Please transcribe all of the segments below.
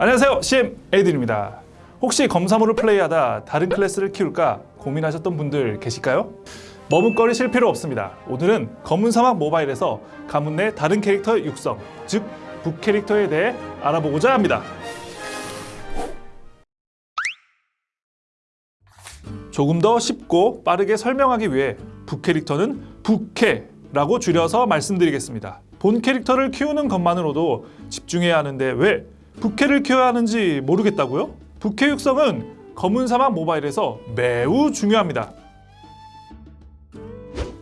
안녕하세요 CM 에이든입니다 혹시 검사모를 플레이하다 다른 클래스를 키울까 고민하셨던 분들 계실까요? 머뭇거리실 필요 없습니다 오늘은 검은 사막 모바일에서 가문 내 다른 캐릭터의 육성 즉 부캐릭터에 대해 알아보고자 합니다 조금 더 쉽고 빠르게 설명하기 위해 부캐릭터는 부캐라고 줄여서 말씀드리겠습니다. 본 캐릭터를 키우는 것만으로도 집중해야 하는데 왜 북캐를 키워야 하는지 모르겠다고요? 북캐 육성은 검은 사막 모바일에서 매우 중요합니다.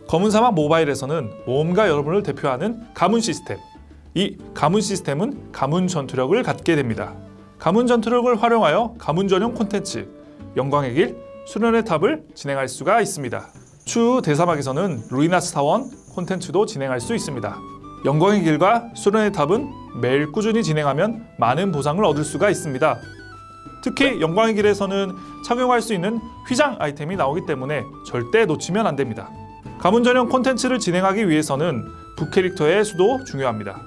검은 사막 모바일에서는 모험가 여러분을 대표하는 가문 시스템 이 가문 시스템은 가문 전투력을 갖게 됩니다. 가문 전투력을 활용하여 가문 전용 콘텐츠 영광의 길 수련의 탑을 진행할 수가 있습니다. 추후 대사막에서는 루이나스 타원 콘텐츠도 진행할 수 있습니다. 영광의 길과 수련의 탑은 매일 꾸준히 진행하면 많은 보상을 얻을 수가 있습니다. 특히 영광의 길에서는 착용할 수 있는 휘장 아이템이 나오기 때문에 절대 놓치면 안 됩니다. 가문 전용 콘텐츠를 진행하기 위해서는 북캐릭터의 수도 중요합니다.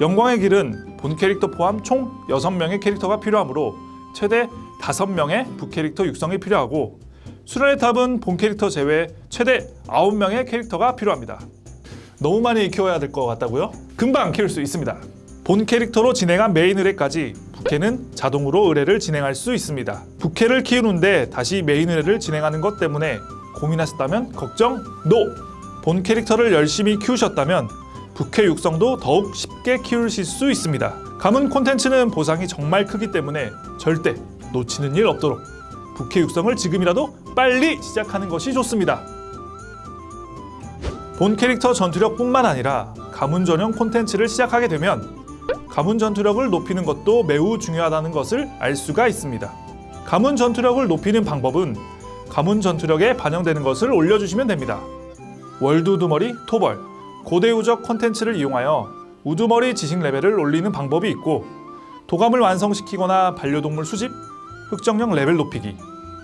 영광의 길은 본 캐릭터 포함 총 6명의 캐릭터가 필요하므로 최대 5명의 북캐릭터 육성이 필요하고 수련의 탑은 본 캐릭터 제외 최대 9명의 캐릭터가 필요합니다. 너무 많이 키워야 될 것 같다고요? 금방 키울 수 있습니다. 본 캐릭터로 진행한 메인 의뢰까지 부캐는 자동으로 의뢰를 진행할 수 있습니다. 부캐를 키우는데 다시 메인 의뢰를 진행하는 것 때문에 고민하셨다면 걱정 NO! 본 캐릭터를 열심히 키우셨다면 부캐 육성도 더욱 쉽게 키우실 수 있습니다. 가문 콘텐츠는 보상이 정말 크기 때문에 절대 놓치는 일 없도록 부캐 육성을 지금이라도 빨리 시작하는 것이 좋습니다. 본 캐릭터 전투력뿐만 아니라 가문 전용 콘텐츠를 시작하게 되면 가문 전투력을 높이는 것도 매우 중요하다는 것을 알 수가 있습니다. 가문 전투력을 높이는 방법은 가문 전투력에 반영되는 것을 올려주시면 됩니다. world 우두머리, 토벌, 고대 유적 콘텐츠를 이용하여 우두머리 지식 레벨을 올리는 방법이 있고 도감을 완성시키거나 반려동물 수집, 흑정령 레벨 높이기,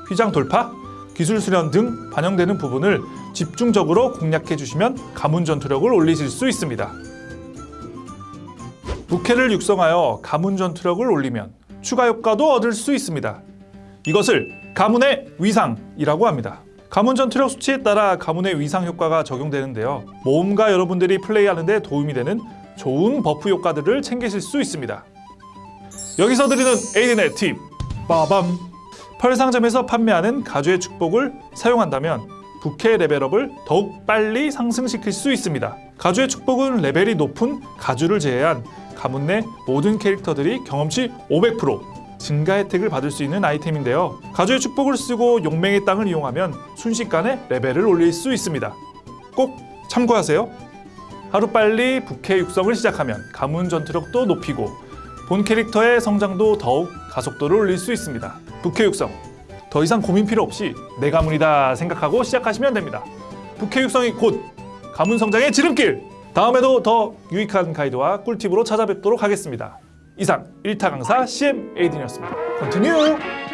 휘장 돌파, 기술 수련 등 반영되는 부분을 집중적으로 공략해 주시면 가문 전투력을 올리실 수 있습니다. 부캐를 육성하여 가문 전투력을 올리면 추가 효과도 얻을 수 있습니다. 이것을 가문의 위상이라고 합니다. 가문 전투력 수치에 따라 가문의 위상 효과가 적용되는데요. 모험가 여러분들이 플레이하는 데 도움이 되는 좋은 buff 효과들을 챙기실 수 있습니다. 여기서 드리는 에이든의 팁! 빠밤! 펄 상점에서 판매하는 가주의 축복을 사용한다면 부캐 레벨업을 더욱 빨리 상승시킬 수 있습니다. 가주의 축복은 레벨이 높은 가주를 제외한 가문 내 모든 캐릭터들이 경험치 500% 증가 혜택을 받을 수 있는 아이템인데요. 가주의 축복을 쓰고 용맹의 땅을 이용하면 순식간에 레벨을 올릴 수 있습니다. 꼭 참고하세요. 하루빨리 부캐 육성을 시작하면 가문 전투력도 높이고 본 캐릭터의 성장도 더욱 가속도를 올릴 수 있습니다. 부캐 육성 더 이상 고민 필요 없이 내 가문이다 생각하고 시작하시면 됩니다. 부캐 육성이 곧 가문 성장의 지름길! 다음에도 더 유익한 가이드와 꿀팁으로 찾아뵙도록 하겠습니다. 이상 1타 강사 CM 에이든이었습니다. continue!